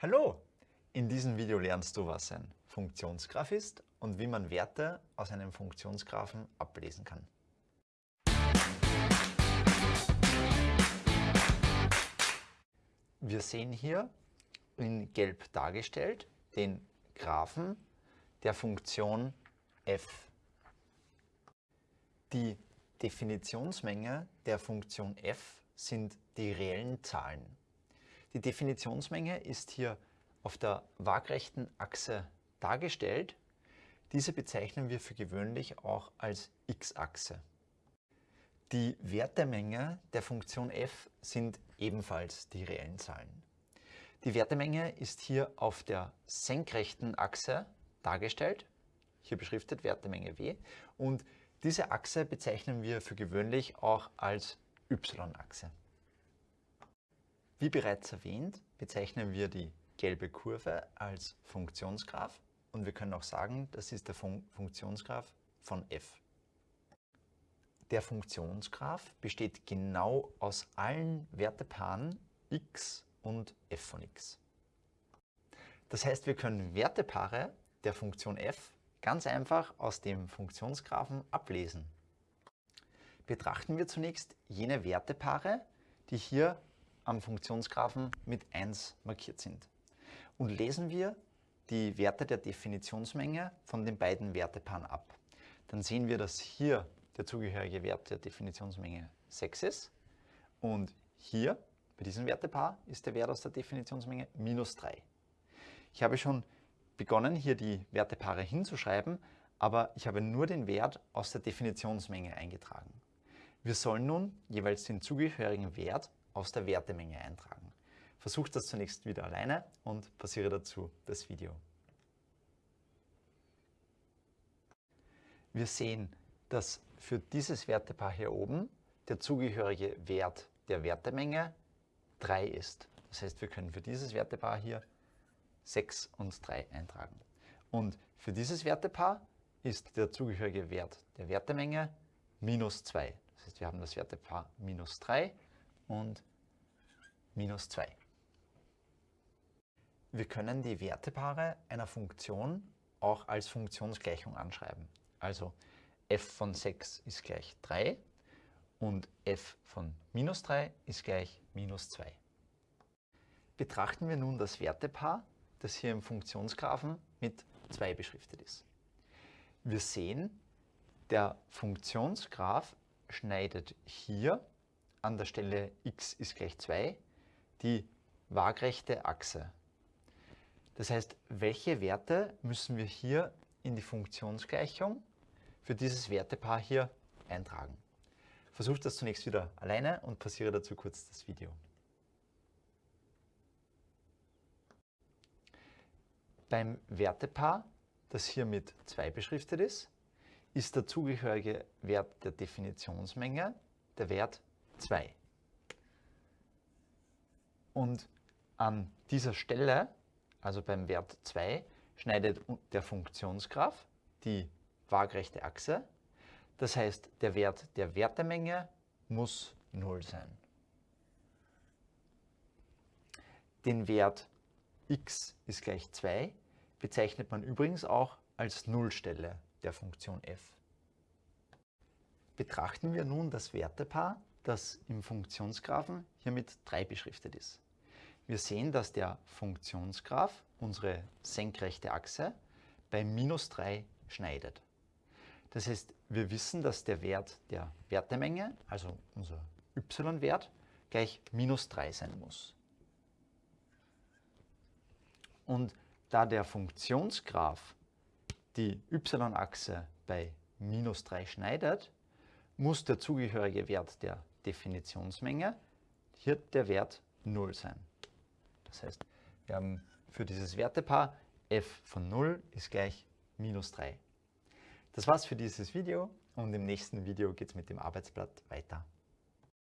Hallo! In diesem Video lernst du, was ein Funktionsgraph ist und wie man Werte aus einem Funktionsgraphen ablesen kann. Wir sehen hier in gelb dargestellt den Graphen der Funktion f. Die Definitionsmenge der Funktion f sind die reellen Zahlen. Die Definitionsmenge ist hier auf der waagrechten Achse dargestellt. Diese bezeichnen wir für gewöhnlich auch als x-Achse. Die Wertemenge der Funktion f sind ebenfalls die reellen Zahlen. Die Wertemenge ist hier auf der senkrechten Achse dargestellt, hier beschriftet Wertemenge w, und diese Achse bezeichnen wir für gewöhnlich auch als y-Achse. Wie bereits erwähnt, bezeichnen wir die gelbe Kurve als Funktionsgraph und wir können auch sagen, das ist der Fun Funktionsgraph von f. Der Funktionsgraph besteht genau aus allen Wertepaaren x und f von x. Das heißt, wir können Wertepaare der Funktion f ganz einfach aus dem Funktionsgraphen ablesen. Betrachten wir zunächst jene Wertepaare, die hier am Funktionsgraphen mit 1 markiert sind. Und lesen wir die Werte der Definitionsmenge von den beiden Wertepaaren ab. Dann sehen wir, dass hier der zugehörige Wert der Definitionsmenge 6 ist und hier bei diesem Wertepaar ist der Wert aus der Definitionsmenge minus 3. Ich habe schon begonnen, hier die Wertepaare hinzuschreiben, aber ich habe nur den Wert aus der Definitionsmenge eingetragen. Wir sollen nun jeweils den zugehörigen Wert aus der Wertemenge eintragen. Versucht das zunächst wieder alleine und passiere dazu das Video. Wir sehen, dass für dieses Wertepaar hier oben der zugehörige Wert der Wertemenge 3 ist. Das heißt, wir können für dieses Wertepaar hier 6 und 3 eintragen. Und für dieses Wertepaar ist der zugehörige Wert der Wertemenge minus 2. Das heißt, wir haben das Wertepaar minus 3 und minus 2. Wir können die Wertepaare einer Funktion auch als Funktionsgleichung anschreiben. Also f von 6 ist gleich 3 und f von minus 3 ist gleich minus 2. Betrachten wir nun das Wertepaar, das hier im Funktionsgraphen mit 2 beschriftet ist. Wir sehen, der Funktionsgraph schneidet hier an der Stelle x ist gleich 2 die waagrechte Achse. Das heißt, welche Werte müssen wir hier in die Funktionsgleichung für dieses Wertepaar hier eintragen? Versucht das zunächst wieder alleine und passiere dazu kurz das Video. Beim Wertepaar, das hier mit 2 beschriftet ist, ist der zugehörige Wert der Definitionsmenge der Wert 2. Und an dieser Stelle, also beim Wert 2, schneidet der Funktionsgraph die waagrechte Achse. Das heißt, der Wert der Wertemenge muss 0 sein. Den Wert x ist gleich 2 bezeichnet man übrigens auch als Nullstelle der Funktion f. Betrachten wir nun das Wertepaar, das im Funktionsgraphen hier mit 3 beschriftet ist. Wir sehen, dass der Funktionsgraph unsere senkrechte Achse bei minus 3 schneidet. Das heißt, wir wissen, dass der Wert der Wertemenge, also unser y-Wert, gleich minus 3 sein muss. Und da der Funktionsgraph die y-Achse bei minus 3 schneidet, muss der zugehörige Wert der Definitionsmenge hier der Wert 0 sein. Das heißt, wir haben für dieses Wertepaar f von 0 ist gleich minus 3. Das war's für dieses Video und im nächsten Video geht es mit dem Arbeitsblatt weiter.